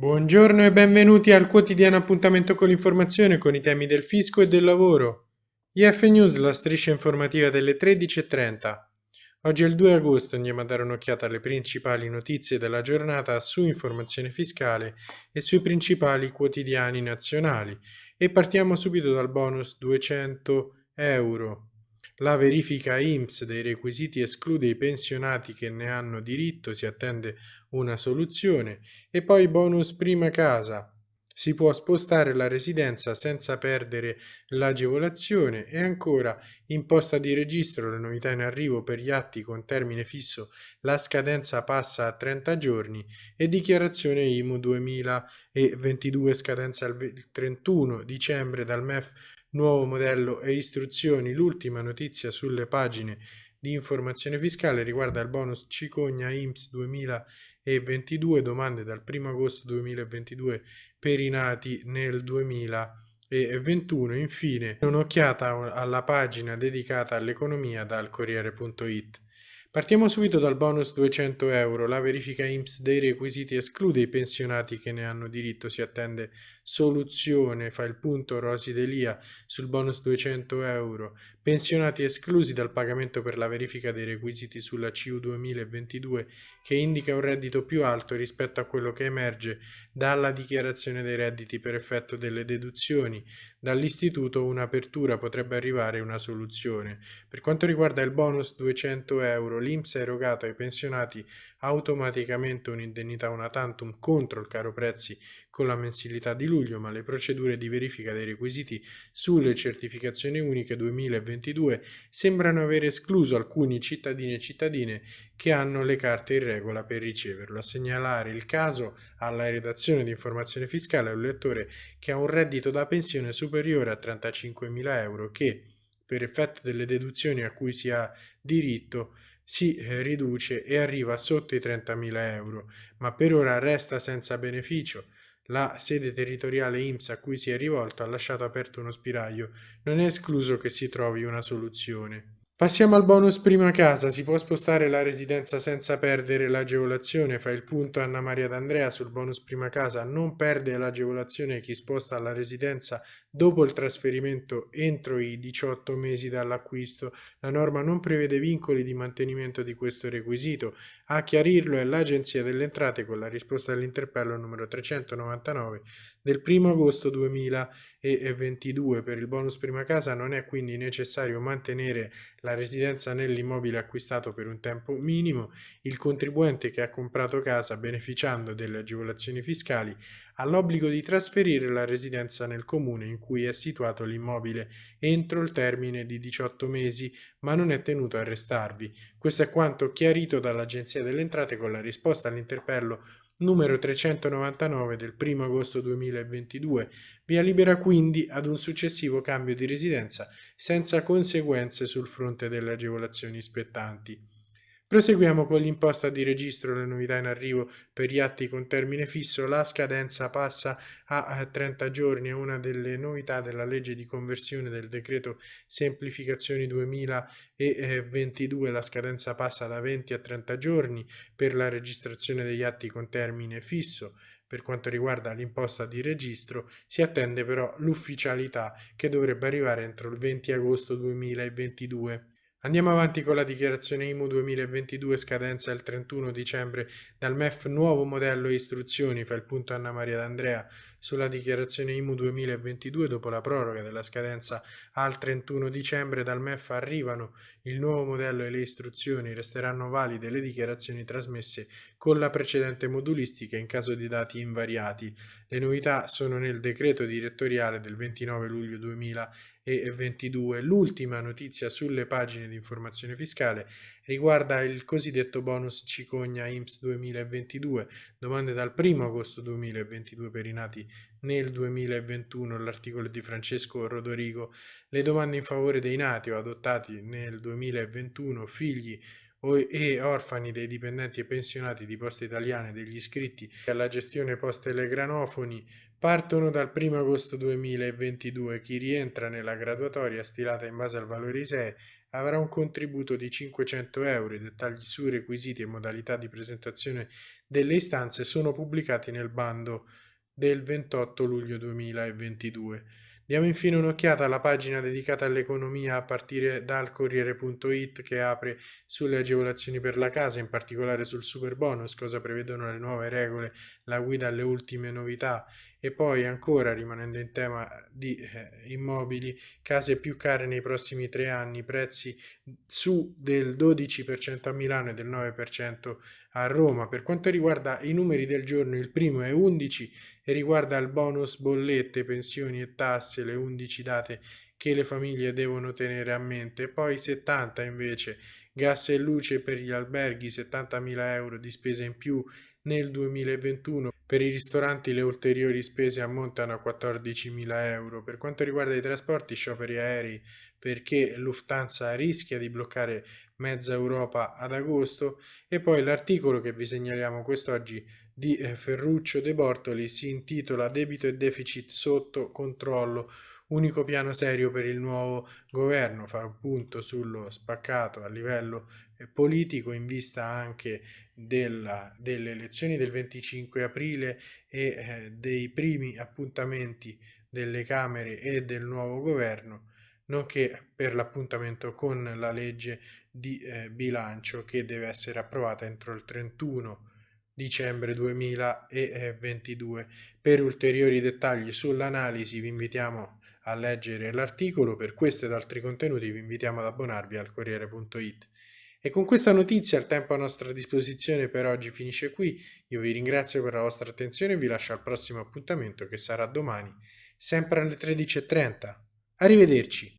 Buongiorno e benvenuti al quotidiano appuntamento con l'informazione con i temi del fisco e del lavoro. IF News, la striscia informativa delle 13.30. Oggi è il 2 agosto, andiamo a dare un'occhiata alle principali notizie della giornata su informazione fiscale e sui principali quotidiani nazionali e partiamo subito dal bonus 200 euro. La verifica IMSS dei requisiti esclude i pensionati che ne hanno diritto, si attende una soluzione. E poi bonus prima casa. Si può spostare la residenza senza perdere l'agevolazione e ancora imposta di registro, le novità in arrivo per gli atti con termine fisso, la scadenza passa a 30 giorni e dichiarazione IMU 2022 scadenza il 31 dicembre dal MEF nuovo modello e istruzioni. L'ultima notizia sulle pagine di informazione fiscale riguarda il bonus Cicogna IMSS 2022, domande dal 1 agosto 2022 per i nati nel 2021. Infine, un'occhiata alla pagina dedicata all'economia dal Corriere.it. Partiamo subito dal bonus 200 euro. La verifica IMSS dei requisiti esclude i pensionati che ne hanno diritto. Si attende soluzione. Fa il punto Rosi Delia sul bonus 200 euro. Pensionati esclusi dal pagamento per la verifica dei requisiti sulla CU 2022 che indica un reddito più alto rispetto a quello che emerge dalla dichiarazione dei redditi per effetto delle deduzioni. Dall'istituto un'apertura potrebbe arrivare una soluzione. Per quanto riguarda il bonus 200 euro, l'Inps ha erogato ai pensionati automaticamente un'indennità una tantum contro il caro prezzi con la mensilità di luglio, ma le procedure di verifica dei requisiti sulle certificazioni uniche 2022 sembrano aver escluso alcuni cittadini e cittadine che hanno le carte in regola per riceverlo. A segnalare il caso alla redazione di informazione fiscale è un lettore che ha un reddito da pensione superiore a 35.000 euro che, per effetto delle deduzioni a cui si ha diritto, si eh, riduce e arriva sotto i 30.000 euro, ma per ora resta senza beneficio. La sede territoriale IMSS a cui si è rivolto ha lasciato aperto uno spiraglio, non è escluso che si trovi una soluzione. Passiamo al bonus prima casa, si può spostare la residenza senza perdere l'agevolazione, fa il punto Anna Maria D'Andrea sul bonus prima casa, non perde l'agevolazione chi sposta la residenza dopo il trasferimento entro i 18 mesi dall'acquisto, la norma non prevede vincoli di mantenimento di questo requisito, a chiarirlo è l'Agenzia delle Entrate con la risposta all'interpello numero 399 del 1 agosto 2022 per il bonus prima casa non è quindi necessario mantenere la residenza nell'immobile acquistato per un tempo minimo, il contribuente che ha comprato casa beneficiando delle agevolazioni fiscali ha l'obbligo di trasferire la residenza nel comune in cui è situato l'immobile entro il termine di 18 mesi, ma non è tenuto a restarvi. Questo è quanto chiarito dall'Agenzia delle Entrate con la risposta all'interpello numero 399 del 1 agosto 2022, via libera quindi ad un successivo cambio di residenza senza conseguenze sul fronte delle agevolazioni spettanti. Proseguiamo con l'imposta di registro, le novità in arrivo per gli atti con termine fisso, la scadenza passa a 30 giorni, è una delle novità della legge di conversione del decreto semplificazioni 2022, la scadenza passa da 20 a 30 giorni per la registrazione degli atti con termine fisso. Per quanto riguarda l'imposta di registro, si attende però l'ufficialità che dovrebbe arrivare entro il 20 agosto 2022. Andiamo avanti con la dichiarazione IMU 2022 scadenza il 31 dicembre. Dal MEF nuovo modello istruzioni fa il punto Anna Maria D'Andrea sulla dichiarazione IMU 2022 dopo la proroga della scadenza al 31 dicembre dal MEF arrivano il nuovo modello e le istruzioni resteranno valide le dichiarazioni trasmesse con la precedente modulistica in caso di dati invariati. Le novità sono nel decreto direttoriale del 29 luglio 2022 l'ultima notizia sulle pagine di informazione fiscale riguarda il cosiddetto bonus cicogna IMSS 2022, domande dal 1 agosto 2022 per i nati nel 2021, l'articolo di Francesco Rodorigo, le domande in favore dei nati o adottati nel 2021, figli e orfani dei dipendenti e pensionati di Poste Italiane degli iscritti alla gestione poste telegranofoni partono dal 1 agosto 2022. Chi rientra nella graduatoria stilata in base al valore ISEE avrà un contributo di 500 euro. I dettagli su requisiti e modalità di presentazione delle istanze sono pubblicati nel bando del 28 luglio 2022. Diamo infine un'occhiata alla pagina dedicata all'economia a partire dal Corriere.it che apre sulle agevolazioni per la casa, in particolare sul super bonus, cosa prevedono le nuove regole, la guida alle ultime novità e poi ancora rimanendo in tema di eh, immobili, case più care nei prossimi tre anni, prezzi su del 12% a Milano e del 9% a Roma. Per quanto riguarda i numeri del giorno, il primo è 11 e riguarda il bonus bollette, pensioni e tasse, le 11 date che le famiglie devono tenere a mente, poi 70 invece gas e luce per gli alberghi, 70.000 euro di spesa in più nel 2021 per i ristoranti le ulteriori spese ammontano a 14.000 euro. Per quanto riguarda i trasporti, scioperi aerei perché Lufthansa rischia di bloccare mezza Europa ad agosto e poi l'articolo che vi segnaliamo quest'oggi di eh, Ferruccio De Bortoli si intitola Debito e deficit sotto controllo unico piano serio per il nuovo governo, fare un punto sullo spaccato a livello politico in vista anche della, delle elezioni del 25 aprile e eh, dei primi appuntamenti delle Camere e del nuovo governo, nonché per l'appuntamento con la legge di eh, bilancio che deve essere approvata entro il 31 dicembre 2022. Per ulteriori dettagli sull'analisi vi invitiamo a leggere l'articolo, per questo ed altri contenuti vi invitiamo ad abbonarvi al Corriere.it. E con questa notizia il tempo a nostra disposizione per oggi finisce qui. Io vi ringrazio per la vostra attenzione e vi lascio al prossimo appuntamento che sarà domani, sempre alle 13.30. Arrivederci!